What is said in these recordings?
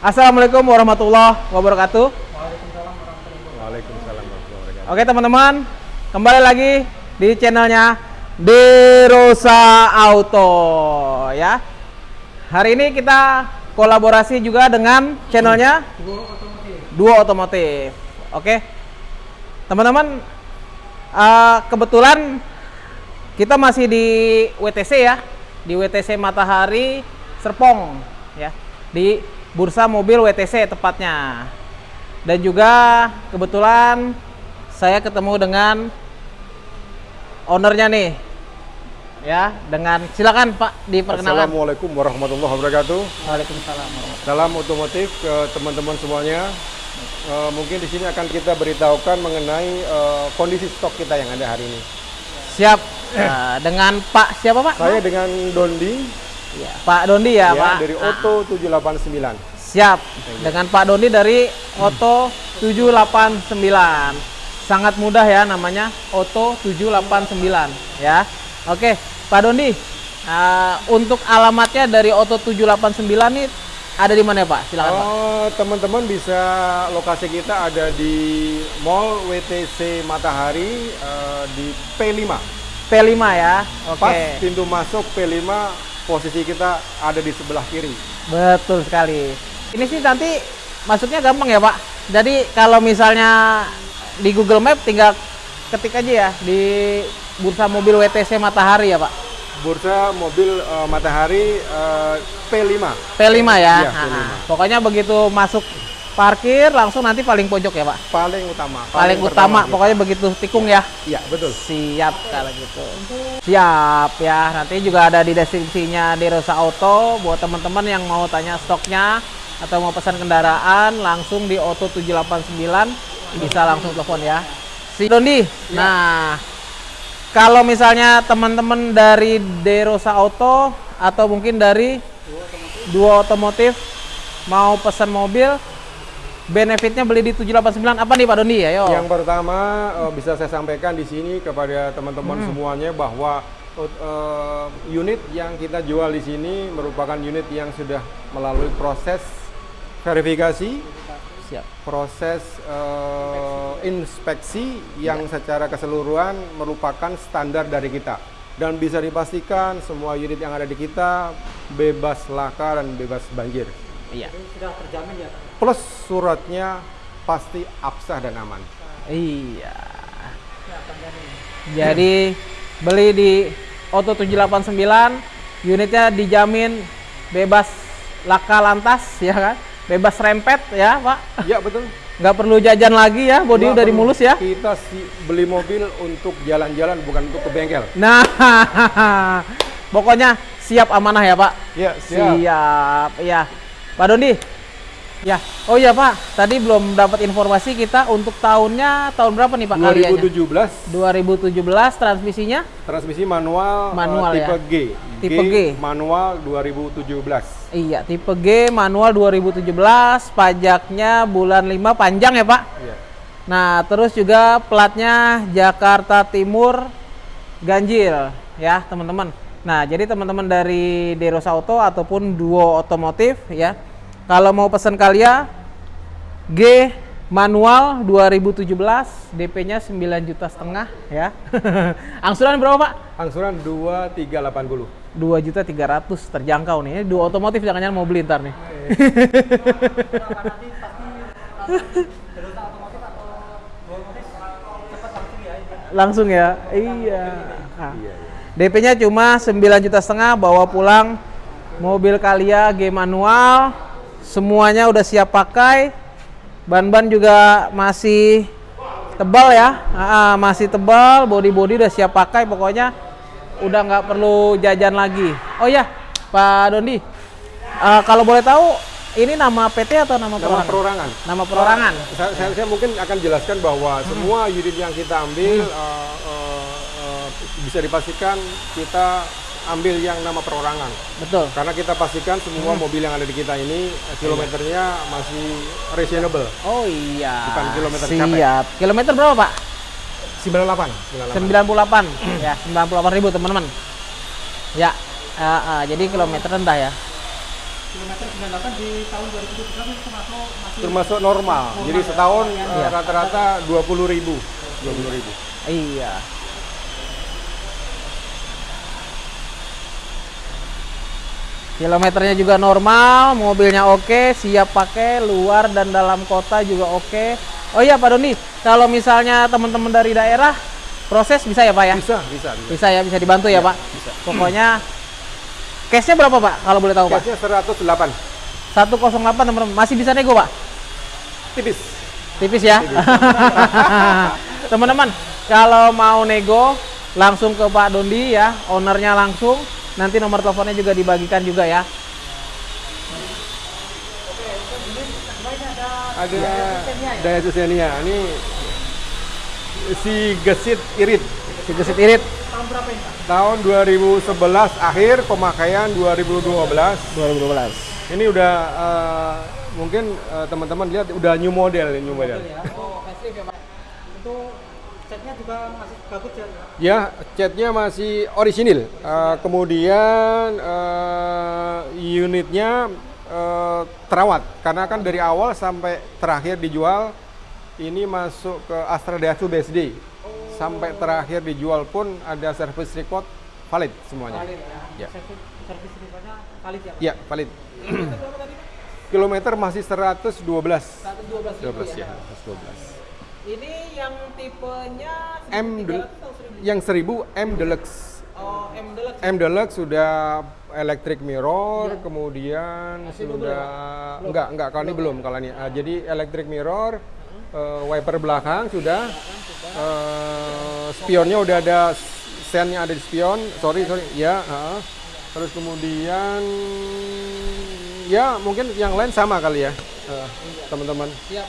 Assalamualaikum warahmatullahi wabarakatuh. Waalaikumsalam warahmatullahi wabarakatuh. Oke teman-teman, kembali lagi di channelnya Derosa Auto ya. Hari ini kita kolaborasi juga dengan channelnya Duo Otomotif. Oke, teman-teman, eh, kebetulan kita masih di WTC ya, di WTC Matahari Serpong ya, di Bursa Mobil WTC tepatnya. Dan juga kebetulan saya ketemu dengan ownernya nih. Ya, dengan silakan Pak diperkenalkan. Assalamualaikum warahmatullahi wabarakatuh. Waalaikumsalam. Salam otomotif ke teman-teman semuanya. Eh, mungkin di sini akan kita beritahukan mengenai eh, kondisi stok kita yang ada hari ini. Siap. Nah, dengan Pak siapa Pak? Saya dengan Dondi Ya, Pak Dondi ya, ya, Pak. dari Ah, Oto 789. Siap. Dengan Pak Dondi dari Oto 789. Sangat mudah ya namanya Oto 789 ya. Oke, Pak Dondi. uh, untuk alamatnya dari Oto 789 nih ada di mana ya, Pak? Silakan, Pak. Eh, teman-teman bisa lokasi kita ada di Mall WTC Matahari eh, di P5. P5 ya. Oke. Pas pintu masuk P5 posisi kita ada di sebelah kiri. Betul sekali. Ini sih nanti masuknya gampang ya, Pak. Jadi kalau misalnya di Google Map tinggal ketik aja ya di bursa mobil WTC Matahari ya, Pak. Bursa mobil eh, Matahari eh, P5. P5 ya. Nah, P5. Pokoknya begitu masuk parkir langsung nanti paling pojok ya, Pak. Paling utama. Paling, utama. pertama kita. Pokoknya begitu tikung ya. Iya, betul. Siap kalau gitu. Siap ya. Nanti juga ada di deskripsinya di Rosa Auto buat teman-teman yang mau tanya stoknya atau mau pesan kendaraan langsung di Auto 789 bisa langsung telepon ya. Si Dondi. Nah, kalau misalnya teman-teman dari Derosa Auto atau mungkin dari Duo Otomotif mau pesan mobil benefitnya beli di 789 apa nih Pak Dondi ya? Yo. Yang pertama eh, bisa saya sampaikan di sini kepada teman-teman Hmm. semuanya bahwa eh, unit yang kita jual di sini merupakan unit yang sudah melalui proses verifikasi, Siap. proses eh, inspeksi yang secara keseluruhan merupakan standar dari kita dan bisa dipastikan semua unit yang ada di kita bebas laka dan bebas banjir. Iya. Plus suratnya pasti absah dan aman. Iya. Jadi beli di Auto 789 unitnya dijamin bebas laka lantas ya kan? Bebas rempet ya, Pak. Ya betul. Nggak perlu jajan lagi ya, body Nggak udah dimulus ya. Kita si beli mobil untuk jalan-jalan bukan untuk ke bengkel. Nah, pokoknya siap amanah ya, Pak. Ya Siap. Iya. Pak Dondi. Ya. Oh iya, Pak. Tadi belum dapat informasi kita untuk tahunnya tahun berapa nih, Pak kaliannya? 2017 2017 transmisinya transmisi manual, eh, Manual tipe ya? G. Tipe G. manual 2017. Iya, tipe G manual 2017, pajaknya bulan 5 panjang ya, Pak. Iya. Nah, terus juga platnya Jakarta Timur ganjil ya, teman-teman. Nah, jadi teman-teman dari Derosa Auto ataupun Duo Otomotif ya. Kalau mau pesan kalian G manual 2017, DP-nya 9 juta setengah ya. Angsuran berapa, Pak? Angsuran 2380. 2 juta 300 terjangkau nih. Ini Duo Otomotif jangan-jangan mau beli ntar nih. Langsung ya. Iya. Ah. DP-nya cuma 9 juta setengah bawa pulang mobil Kalia G manual. Semuanya udah siap pakai. Ban-ban juga masih tebal ya. Ah, ah, masih tebal, body-body udah siap pakai pokoknya udah nggak perlu jajan lagi. Oh ya, Pak Dondi, eh, kalau boleh tahu ini nama PT atau nama, Nama perorangan? perorangan. Nama perorangan. Saya, saya, saya mungkin akan jelaskan bahwa Hmm. semua unit yang kita ambil eh, eh, eh, bisa dipastikan kita ambil yang nama perorangan. Betul. Karena kita pastikan semua Hmm. mobil yang ada di kita ini eh, kilometernya masih reasonable. Oh iya. Bukan kilometer Siap. Kilometer berapa, Pak? 98. 98. ya, 98 ribu teman-teman. Ya, eh, eh, jadi kilometer rendah ya. kilometer 98 di tahun 2013 itu termasuk masih termasuk normal. Jadi setahun eh, Iya. rata-rata 20 ribu. 20 ribu. Iya. Kilometernya juga normal, mobilnya oke, siap pakai luar dan dalam kota juga oke. Oh iya Pak Doni, kalau misalnya teman-teman dari daerah proses bisa ya Pak ya? Bisa, bisa, bisa. Bisa ya, bisa dibantu ya Pak? bisa. Pokoknya cashnya berapa Pak kalau boleh tahu Pak? Cashnya 108. 108 teman-teman, masih bisa nego Pak? Tipis. tipis ya teman-teman kalau mau nego langsung ke Pak Dondi ya ownernya langsung nanti nomor teleponnya juga dibagikan juga ya Ada daya Susenia. Ini si gesit irit. si gesit irit tahun berapa ini Pak? Tahun 2011 akhir pemakaian 2012. 2012 Ini udah eh, mungkin eh, teman-teman lihat udah new model, new model. Ya, oh facelift ya Pak. Itu catnya juga masih bagus ya. Ya, catnya masih orisinil. Eh, kemudian eh, unitnya eh, terawat karena kan dari awal sampai terakhir dijual ini masuk ke Astra Daihatsu BSD. Sampai terakhir dijual pun ada service record valid semuanya. Valid ya. Ya. Servis listriknya valid ya Pak. Ya, valid. Kilometer masih 112. 112 ribu 12 ya, Pak. 112. Ini yang tipenya M 1300 del- atau 1000? yang 1000 M Deluxe. Oh, M Deluxe. M Deluxe sudah electric mirror, kemudian Masih belum sudah enggak enggak kalau ini belum kalau ini. Ah, jadi electric mirror, eh, wiper belakang sudah, eh, spionnya udah ada sennya ada di spion. Sorry sorry, ya. ah. Terus kemudian ya mungkin yang lain sama kali ya, eh, teman-teman. Siap.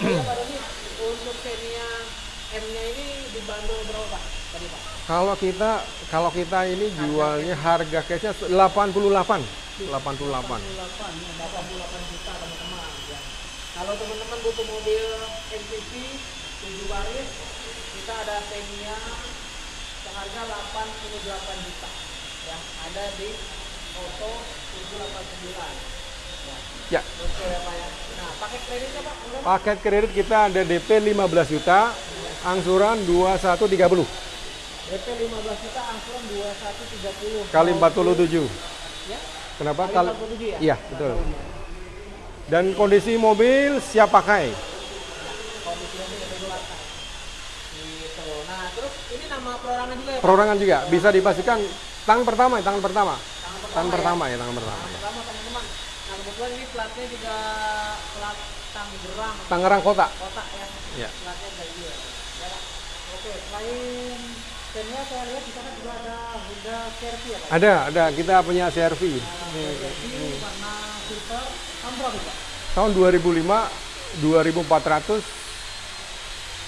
Untuk Xenia M-nya ini dibanderol berapa Pak? Tadi Pak. Kalau kita kalau kita ini jualnya harga cashnya 88. 88. 88 ya, 88 juta teman-teman ya. Kalau teman-teman butuh mobil MPV 7 baris, kita ada Xenia seharga 88 juta. Ya, ada di Auto 789. Ya. Ya, ya ya. Nah, kreditnya Pak, paket kredit kita ada DP 15 juta, angsuran 2130 DP 15 juta, angsuran 2130. kali 47. Ya. Kenapa? Kali Kali 47 ya? Iya, betul. Dan kondisi mobil siap pakai. Gitu. Nah, terus ini nama perorangan juga ya Pak? Perorangan juga bisa dipastikan tangan pertama, ya, tangan pertama. Tangan Tangan pertama pertama ya, tangan pertama. Yang pertama teman-teman. Nah kebetulan ini platnya juga plat Tangerang Tangerang Kota. kota ya. Ya. Platnya gitu. Ya. Oke, selain Xenia saya lihat di sana juga ada Honda Sherpa ya Pak. Ada, ada. Kita punya CRV. Ini warna silver. Tahun berapa Pak? Tahun 2005 2400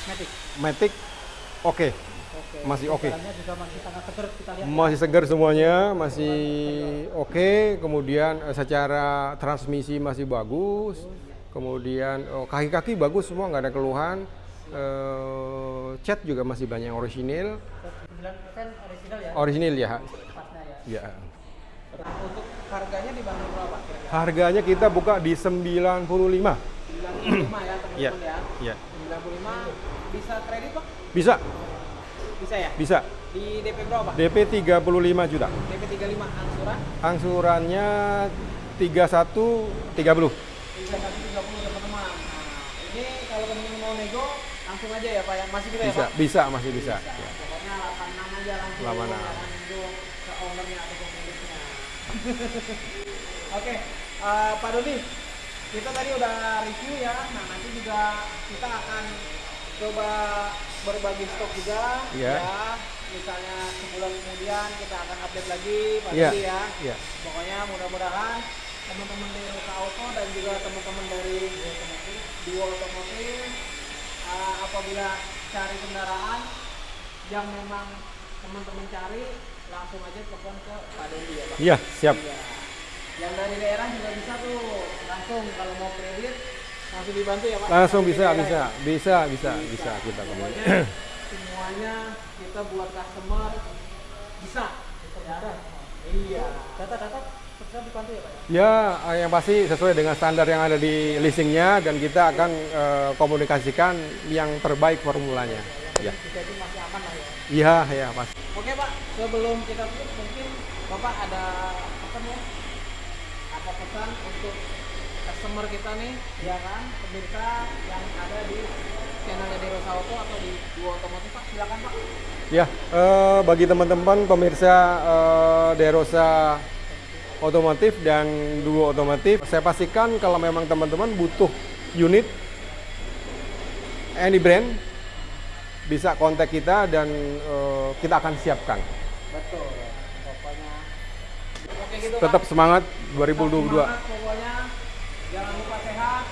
Matic. Matic oke. Oke. Masih oke. Juga masih sangat seger kita lihat. Masih segar semuanya, masih oke. Kemudian eh, secara transmisi masih bagus. Kemudian oh, kaki-kaki bagus semua, nggak ada keluhan. Eh, cat juga masih banyak yang orisinil. 9% original ya Orisinil ya. ya. Ya. Untuk harganya dibanderol berapa? Harganya kita buka di 95. 95 ya teman-teman ya. Iya. 95 bisa kredit Pak? Bisa, Bisa ya? bisa. Di DP berapa Pak? DP 35 juta. DP 35 angsuran Angsurannya 31 30. 3130 teman-teman. Nah, ini kalau teman-teman mau nego langsung aja ya Pak ya. Masih bisa, ya Bisa, Pak? bisa masih bisa. Ya. Pokoknya 86 aja langsung. 86. Jangan nego ke ownernya atau pemiliknya. Oke, eh, Pak Doni, kita tadi udah review ya. Nah, nanti juga kita akan coba berbagi stok juga. Iya. Ya, misalnya sebulan kemudian kita akan update lagi, Iya. Doni ya. Iya. Pokoknya mudah-mudahan teman-teman dari Ruka Auto dan juga teman-teman dari Duo Otomotif uh, apabila cari kendaraan yang memang teman-teman cari langsung aja telepon ke Pak Dendi ya Pak. Iya, siap. Iya. Yang dari daerah juga bisa tuh langsung kalau mau kredit langsung dibantu ya Pak. Langsung bisa, daerah bisa, ya? bisa, bisa, bisa kita kemudian. semuanya kita buat customer bisa. Ya. Iya. Tetap dibantu ya Pak ya? Ya, yang pasti sesuai dengan standar yang ada di leasingnya dan kita akan eh, komunikasikan yang terbaik formulanya. Ya, Jadi masih aman lah ya. iya, ya, pasti. Oke Pak, sebelum kita tutup mungkin Bapak ada apa nih? Apa pesan untuk customer kita nih, ya kan, pemirsa yang ada di channelnya Derosa Auto atau di Duo Otomotif Pak, silakan Pak. Ya, eh, bagi teman-teman pemirsa eh, Derosa Otomotif dan Duo Otomotif, saya pastikan kalau memang teman-teman butuh unit any brand bisa kontak kita dan eh, kita akan siapkan. Betul. Pokoknya. Oke gitu Tetap semangat Tetap 2022. semangat pokoknya. Jangan lupa sehat.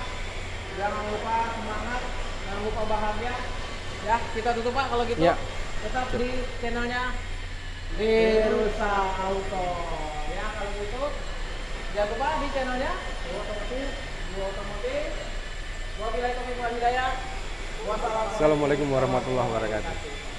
Jangan lupa semangat. Jangan lupa bahagia. Ya, kita tutup Pak kalau gitu. Ya. Tetap di channelnya Derusa Auto. Ya, kalau gitu jangan lupa di channelnya Otomotif, Dua Otomotif. Wabillahi taufiq wal hidayah. Wassalamualaikum Assalamualaikum warahmatullahi wabarakatuh.